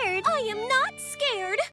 scared. I am not